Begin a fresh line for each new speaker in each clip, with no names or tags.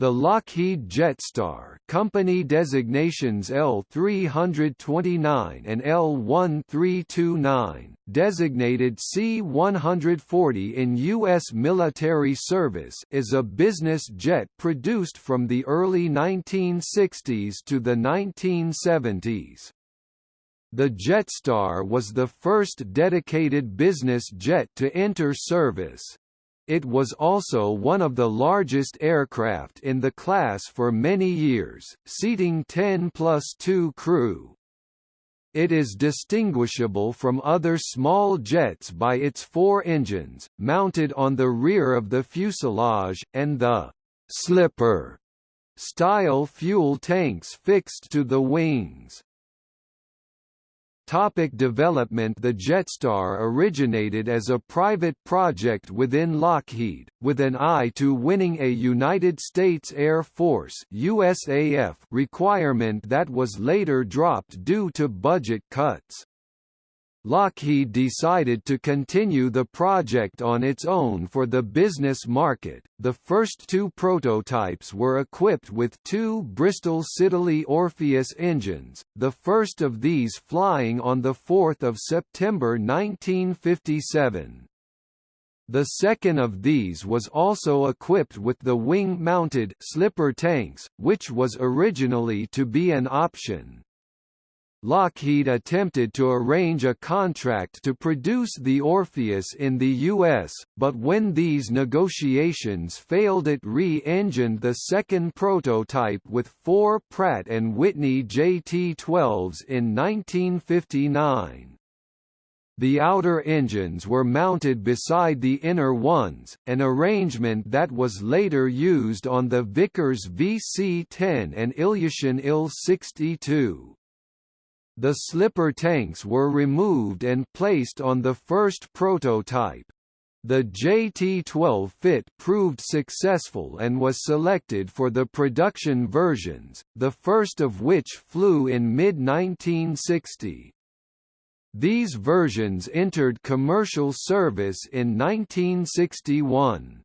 The Lockheed Jetstar company designations L329 and L1329, designated C-140 in U.S. military service is a business jet produced from the early 1960s to the 1970s. The Jetstar was the first dedicated business jet to enter service, it was also one of the largest aircraft in the class for many years, seating 10 plus 2 crew. It is distinguishable from other small jets by its four engines, mounted on the rear of the fuselage, and the «slipper» style fuel tanks fixed to the wings. Topic development The Jetstar originated as a private project within Lockheed, with an eye to winning a United States Air Force USAF requirement that was later dropped due to budget cuts. Lockheed decided to continue the project on its own for the business market. The first two prototypes were equipped with two Bristol Siddeley Orpheus engines, the first of these flying on 4 September 1957. The second of these was also equipped with the wing-mounted slipper tanks, which was originally to be an option. Lockheed attempted to arrange a contract to produce the Orpheus in the U.S., but when these negotiations failed it re-engined the second prototype with four Pratt & Whitney JT-12s in 1959. The outer engines were mounted beside the inner ones, an arrangement that was later used on the Vickers VC-10 and Ilyushin Il-62. The slipper tanks were removed and placed on the first prototype. The JT-12 fit proved successful and was selected for the production versions, the first of which flew in mid-1960. These versions entered commercial service in 1961.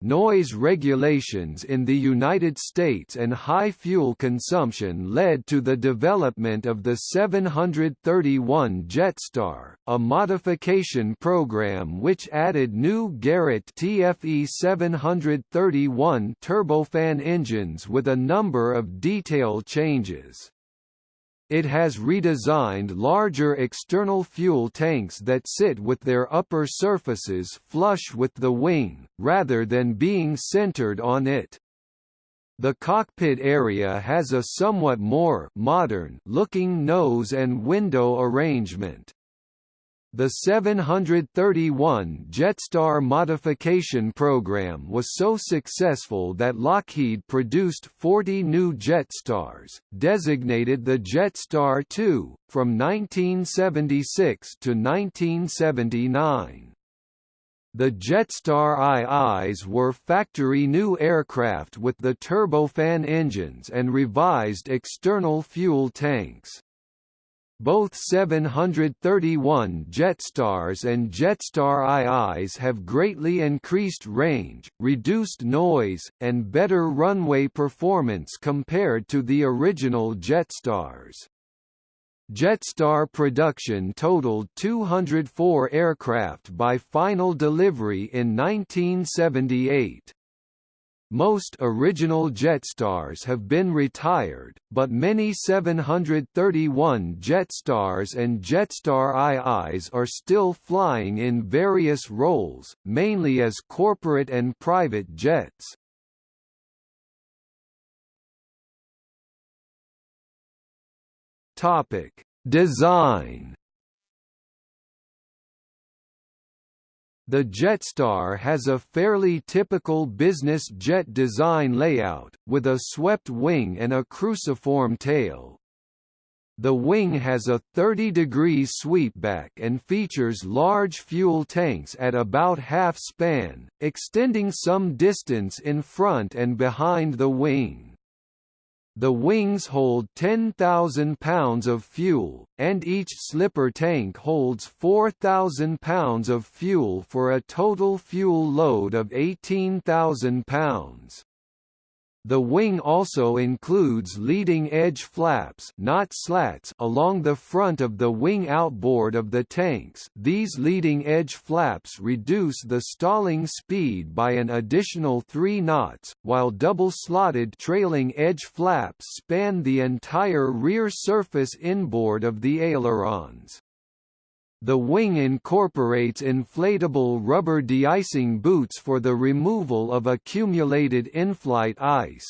Noise regulations in the United States and high fuel consumption led to the development of the 731 Jetstar, a modification program which added new Garrett TFE 731 turbofan engines with a number of detail changes. It has redesigned larger external fuel tanks that sit with their upper surfaces flush with the wing, rather than being centered on it. The cockpit area has a somewhat more modern looking nose and window arrangement. The 731 Jetstar modification program was so successful that Lockheed produced 40 new Jetstars, designated the Jetstar II, from 1976 to 1979. The Jetstar IIs were factory new aircraft with the turbofan engines and revised external fuel tanks. Both 731 Jetstars and Jetstar IIs have greatly increased range, reduced noise, and better runway performance compared to the original Jetstars. Jetstar production totaled 204 aircraft by final delivery in 1978. Most original Jetstars have been retired, but many 731 Jetstars and Jetstar IIs are still flying in various roles, mainly as corporate and private jets. Topic: Design The Jetstar has a fairly typical business jet design layout, with a swept wing and a cruciform tail. The wing has a 30 degrees sweepback and features large fuel tanks at about half span, extending some distance in front and behind the wing. The wings hold 10,000 pounds of fuel, and each slipper tank holds 4,000 pounds of fuel for a total fuel load of 18,000 pounds. The wing also includes leading edge flaps not slats along the front of the wing outboard of the tanks these leading edge flaps reduce the stalling speed by an additional 3 knots, while double-slotted trailing edge flaps span the entire rear surface inboard of the ailerons. The wing incorporates inflatable rubber de-icing boots for the removal of accumulated in-flight ice.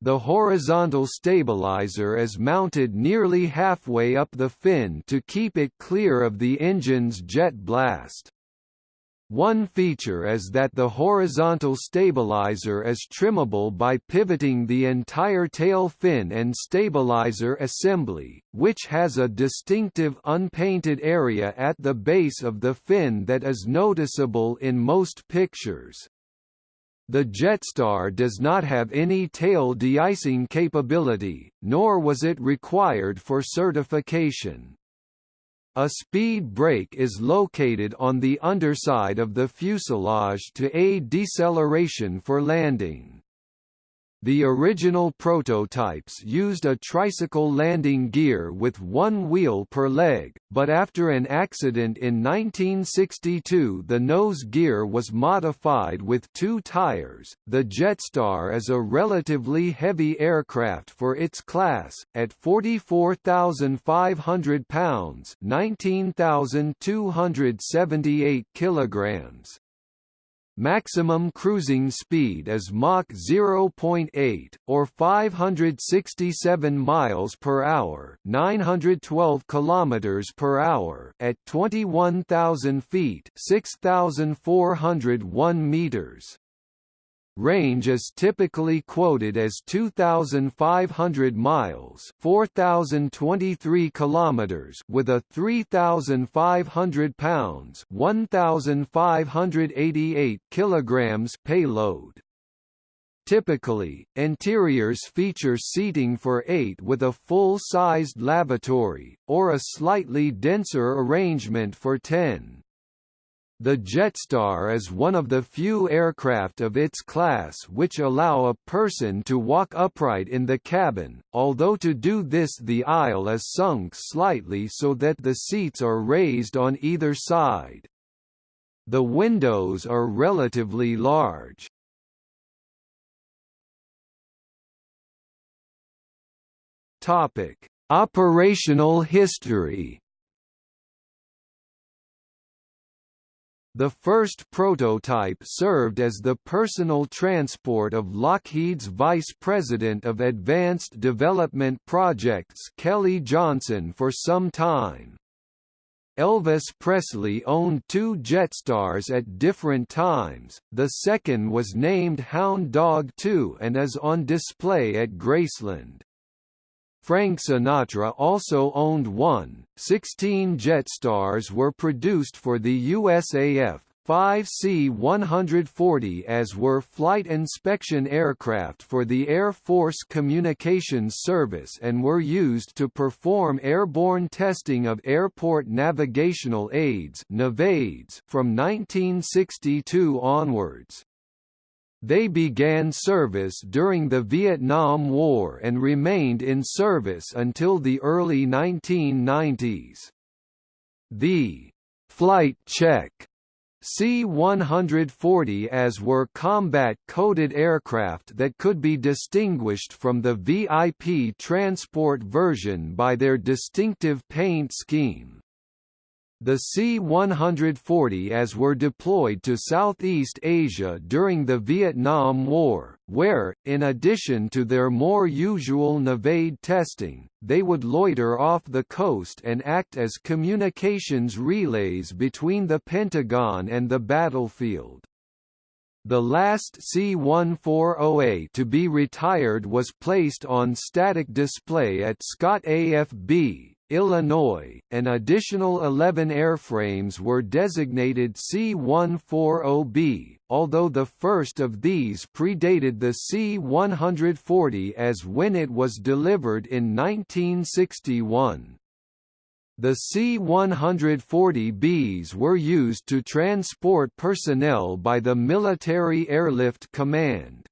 The horizontal stabilizer is mounted nearly halfway up the fin to keep it clear of the engine's jet blast. One feature is that the horizontal stabilizer is trimmable by pivoting the entire tail fin and stabilizer assembly, which has a distinctive unpainted area at the base of the fin that is noticeable in most pictures. The Jetstar does not have any tail de-icing capability, nor was it required for certification. A speed brake is located on the underside of the fuselage to aid deceleration for landing. The original prototypes used a tricycle landing gear with one wheel per leg, but after an accident in 1962 the nose gear was modified with two tires. The Jetstar is a relatively heavy aircraft for its class, at 44,500 pounds (19,278 kilograms). Maximum cruising speed is Mach 0.8 or 567 miles per hour, 912 kilometers per hour at 21,000 feet, 6,401 meters. Range is typically quoted as 2,500 miles (4,023 kilometers) with a 3,500 pounds (1,588 kilograms) payload. Typically, interiors feature seating for eight with a full-sized lavatory, or a slightly denser arrangement for ten. The Jetstar is one of the few aircraft of its class which allow a person to walk upright in the cabin, although to do this the aisle is sunk slightly so that the seats are raised on either side. The windows are relatively large. Topic: Operational history The first prototype served as the personal transport of Lockheed's Vice President of Advanced Development Projects Kelly Johnson for some time. Elvis Presley owned two Jetstars at different times, the second was named Hound Dog 2 and is on display at Graceland. Frank Sinatra also owned one. Sixteen Jetstars were produced for the USAF, 5 C-140As were flight inspection aircraft for the Air Force Communications Service and were used to perform airborne testing of airport navigational aids from 1962 onwards. They began service during the Vietnam War and remained in service until the early 1990s. The «flight check» C-140As were combat-coded aircraft that could be distinguished from the VIP transport version by their distinctive paint scheme. The C-140As were deployed to Southeast Asia during the Vietnam War, where, in addition to their more usual NAVAID testing, they would loiter off the coast and act as communications relays between the Pentagon and the battlefield. The last C-140A to be retired was placed on static display at Scott AFB, Illinois, an additional 11 airframes were designated C-140B, although the first of these predated the C-140As when it was delivered in 1961. The C-140Bs were used to transport personnel by the Military Airlift Command.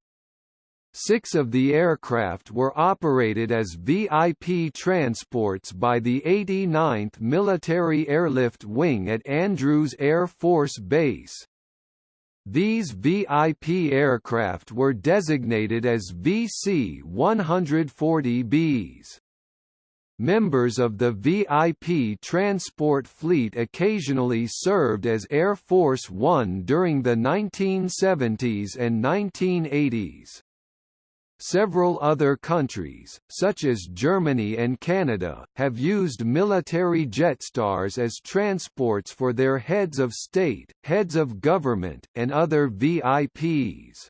Six of the aircraft were operated as VIP transports by the 89th Military Airlift Wing at Andrews Air Force Base. These VIP aircraft were designated as VC-140Bs. Members of the VIP transport fleet occasionally served as Air Force One during the 1970s and 1980s. Several other countries, such as Germany and Canada, have used military Jetstars as transports for their heads of state, heads of government, and other VIPs.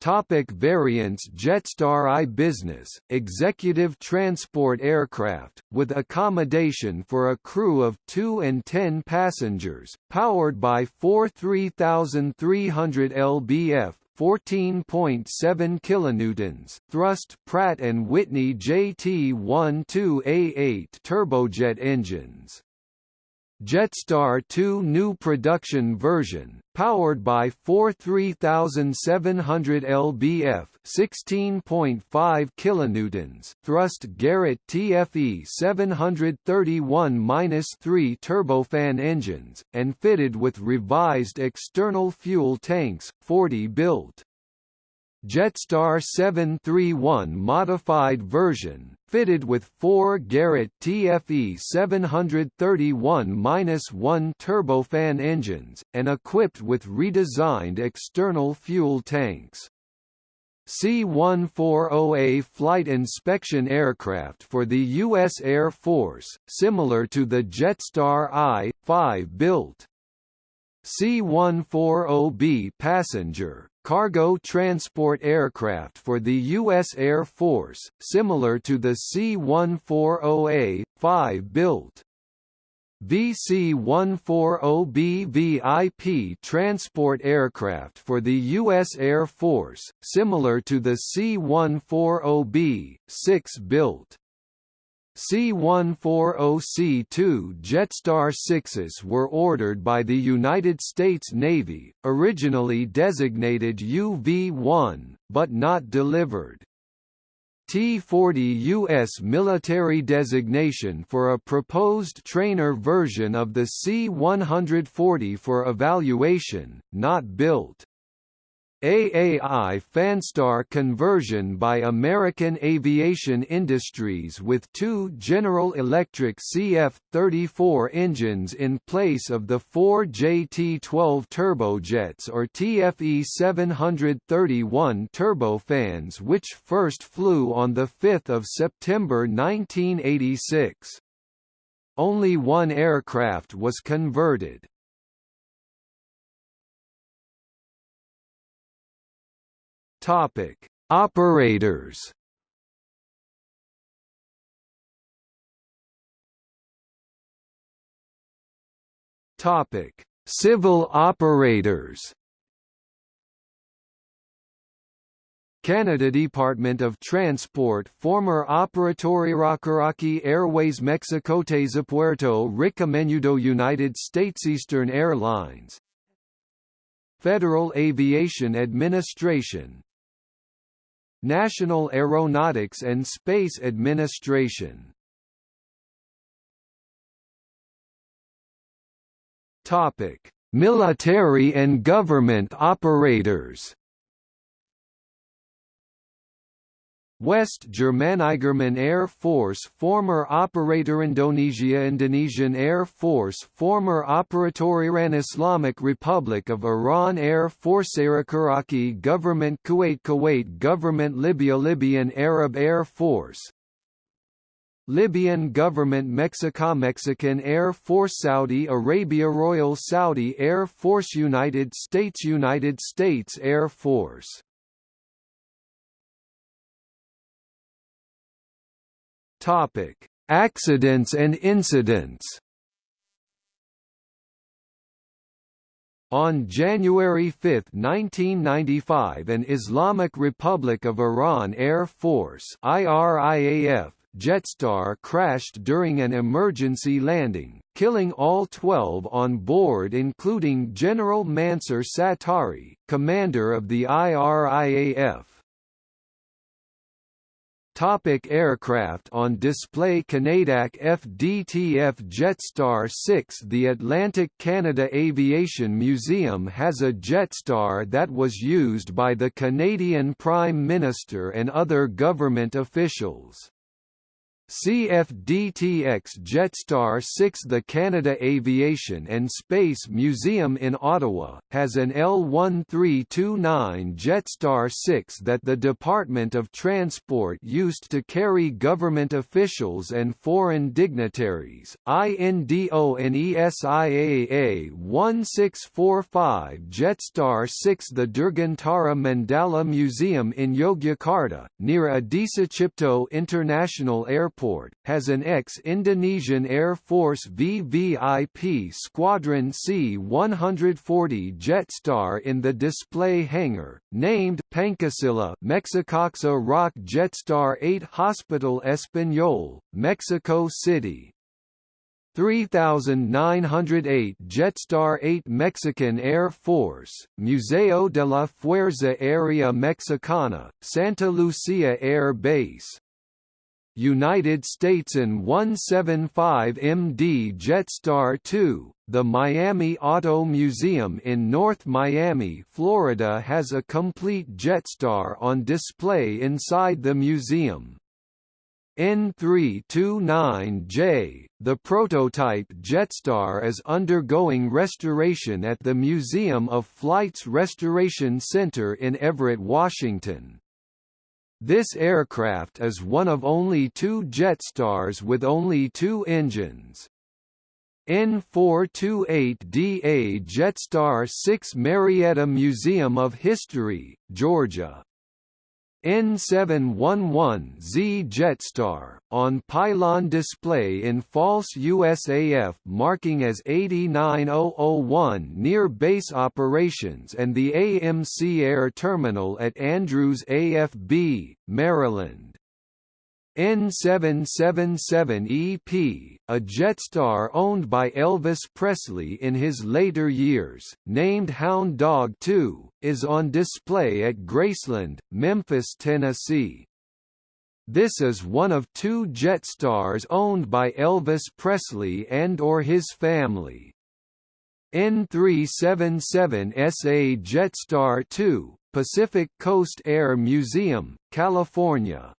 Topic variants Jetstar I Business, executive transport aircraft, with accommodation for a crew of 2 and 10 passengers, powered by four 3,300 lbf 14.7 kilonewtons thrust Pratt and Whitney JT12A8 turbojet engines. Jetstar 2 new production version, powered by four 3700 lbf 16.5 kilonewtons thrust Garrett TFE 731-3 turbofan engines, and fitted with revised external fuel tanks, 40 built. Jetstar 731 modified version, fitted with four Garrett TFE 731-1 turbofan engines, and equipped with redesigned external fuel tanks. C-140A flight inspection aircraft for the U.S. Air Force, similar to the Jetstar I-5 built. C-140B passenger, cargo transport aircraft for the U.S. Air Force, similar to the C-140A-5 built. VC-140B VIP transport aircraft for the U.S. Air Force, similar to the C-140B, 6 built. C-140C-2 Jetstar 6s were ordered by the United States Navy, originally designated UV-1, but not delivered. T-40 U.S. military designation for a proposed trainer version of the C-140 for evaluation, not built. AAI Fanstar conversion by American Aviation Industries with two General Electric CF-34 engines in place of the four JT-12 turbojets or TFE-731 turbofans which first flew on 5 September 1986. Only one aircraft was converted. Topic: Operators. Topic: Civil operators. Canada Department of Transport former Operatori Airways Mexicotes Puerto Rico Menudo United States Eastern Airlines Federal Aviation Administration National Aeronautics and Space Administration. Topic: Military and government operators West Germanigerman Air Force Former Operator Indonesia Indonesian Air Force Former Operator Iran Islamic Republic of Iran Air Force Iraqi Government Kuwait Kuwait Government Libya Libyan Arab Air Force. Libyan Government Mexico Mexican Air Force Saudi Arabia Royal Saudi Air Force United States United States Air Force Topic: Accidents and incidents. On January 5, 1995 an Islamic Republic of Iran Air Force IRIAF Jetstar crashed during an emergency landing, killing all 12 on board including General Mansur Satari, commander of the IRIAF. Topic aircraft on display Canadac FDTF Jetstar 6 The Atlantic Canada Aviation Museum has a Jetstar that was used by the Canadian Prime Minister and other government officials. CFDTX Jetstar 6 The Canada Aviation and Space Museum in Ottawa, has an L1329 Jetstar 6 that the Department of Transport used to carry government officials and foreign dignitaries. INDONESIAA 1645 Jetstar 6 The Dirgantara Mandala Museum in Yogyakarta, near Adisucipto International Airport Airport, has an ex-Indonesian Air Force VVIP Squadron C-140 Jetstar in the display hangar, named Pancasila Mexicoxa Rock Jetstar 8 Hospital Español, Mexico City. 3908 Jetstar 8 Mexican Air Force, Museo de la Fuerza Aérea Mexicana, Santa Lucia Air Base, United States and 175MD Jetstar 2. The Miami Auto Museum in North Miami, Florida has a complete Jetstar on display inside the museum. N329J, the prototype Jetstar is undergoing restoration at the Museum of Flight's Restoration Center in Everett, Washington. This aircraft is one of only two Jetstars with only two engines. N428DA Jetstar 6 Marietta Museum of History, Georgia N711Z Jetstar, on pylon display in false USAF marking as 89001 near base operations and the AMC Air Terminal at Andrews AFB, Maryland. N777EP, a Jetstar owned by Elvis Presley in his later years, named Hound Dog 2, is on display at Graceland, Memphis, Tennessee. This is one of two Jetstars owned by Elvis Presley and or his family. N377SA Jetstar 2, Pacific Coast Air Museum, California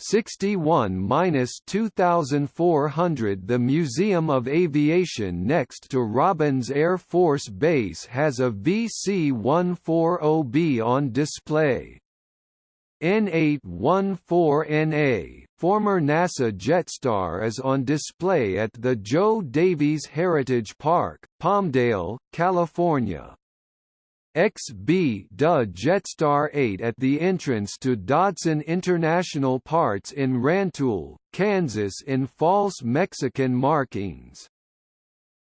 61–2400 The Museum of Aviation next to Robins Air Force Base has a VC-140B on display. N814NA, former NASA Jetstar is on display at the Joe Davies Heritage Park, Palmdale, California. XB DA Jetstar 8 at the entrance to Dodson International Parts in Rantoul, Kansas in false Mexican markings.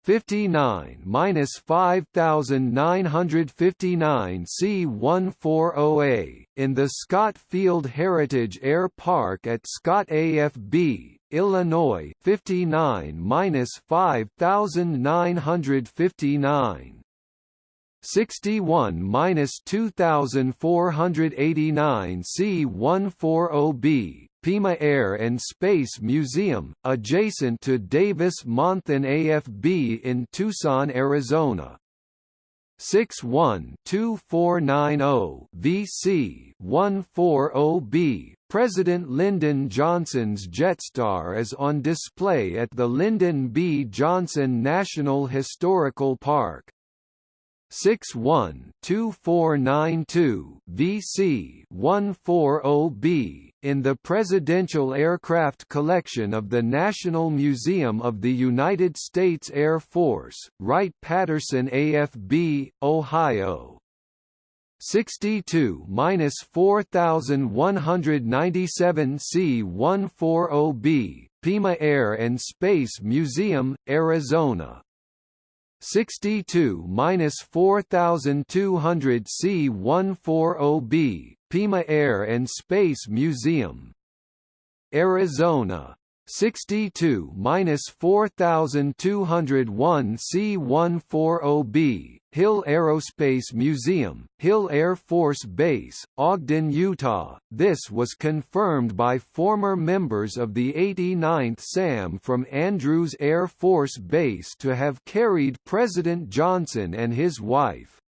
59-5959 C140A, in the Scott Field Heritage Air Park at Scott AFB, Illinois 59-5959 61-2489 C140B, Pima Air and Space Museum, adjacent to Davis-Monthan AFB in Tucson, Arizona. 61-2490 VC 140B President Lyndon Johnson's Jetstar is on display at the Lyndon B. Johnson National Historical Park. 61-2492 VC 140B in the Presidential Aircraft Collection of the National Museum of the United States Air Force, Wright-Patterson AFB, Ohio. 62-4197 C140B, Pima Air and Space Museum, Arizona 62-4200 C140B, Pima Air and Space Museum. Arizona 62-4201 C140B, Hill Aerospace Museum, Hill Air Force Base, Ogden, Utah. This was confirmed by former members of the 89th SAM from Andrews Air Force Base to have carried President Johnson and his wife.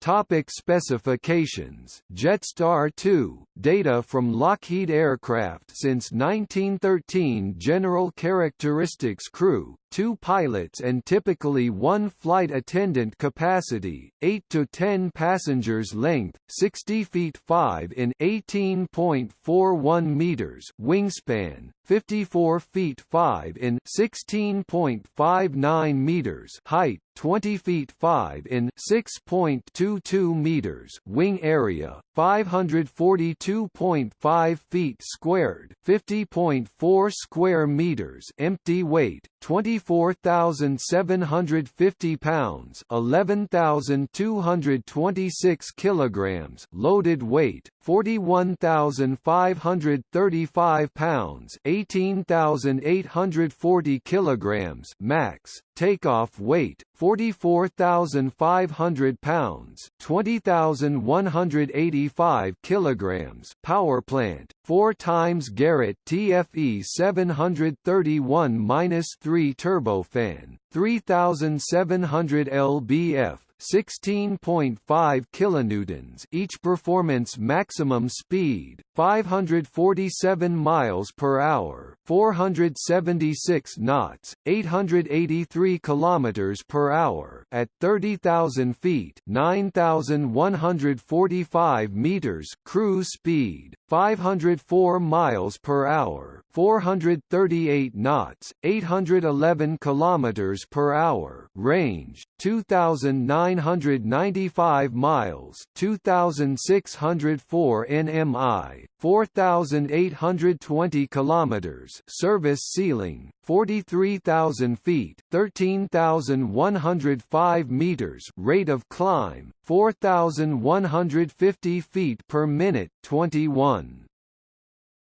Topic specifications Jetstar 2, data from Lockheed Aircraft since 1913 General characteristics crew, two pilots and typically one flight attendant capacity, 8 to 10 passengers length, 60 feet 5 in 18.41 meters wingspan, 54 feet 5 in 16.59 meters height, 20 feet 5 in 6.22 meters wing area, 542.5 feet squared, 50.4 square meters empty weight, 24,750 pounds 11,226 kilograms loaded weight, 41,535 pounds 18,840 kilograms max, takeoff weight, 44,500 pounds 20,185 kilograms. Power plant, 4 times Garrett TFE 731-3 turbofan, 3,700 lbf 16.5 kilonewtons each performance maximum speed 547 miles per hour 476 knots 883 kilometers per hour at 30,000 feet 9,145 meters cruise speed 504 miles per hour 438 knots 811 kilometers per hour range 2995 miles 2604 nmi 4820 kilometers service ceiling 43000 feet 13105 meters rate of climb 4150 feet per minute 21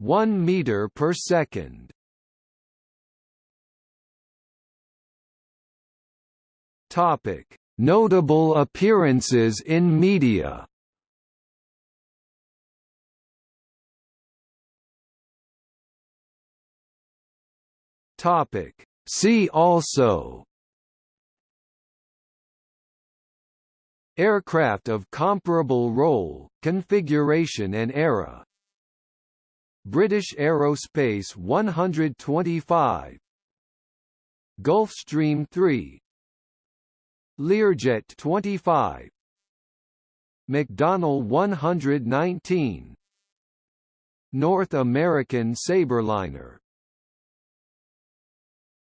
1 meter per second. Topic. Notable appearances in media. Topic. See also Aircraft of comparable role, configuration and era. British Aerospace 125 Gulfstream 3 Learjet 25 McDonnell 119 North American Sabreliner